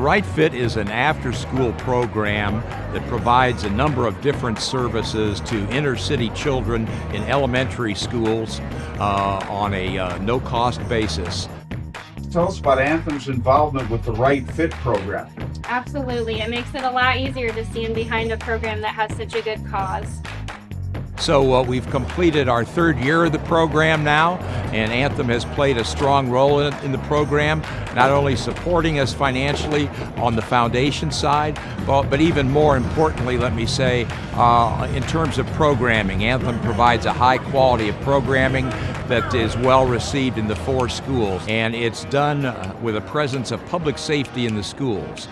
Right Fit is an after-school program that provides a number of different services to inner city children in elementary schools uh, on a uh, no-cost basis. Tell us about Anthem's involvement with the Right Fit program. Absolutely. It makes it a lot easier to stand behind a program that has such a good cause. So uh, we've completed our third year of the program now, and Anthem has played a strong role in, in, the program, not only supporting us financially on the foundation side, but, but even more importantly, let me say, uh, in terms of programming. Anthem provides a high quality of programming that is well received in the four schools, and it's done uh, with a presence of public safety in the schools.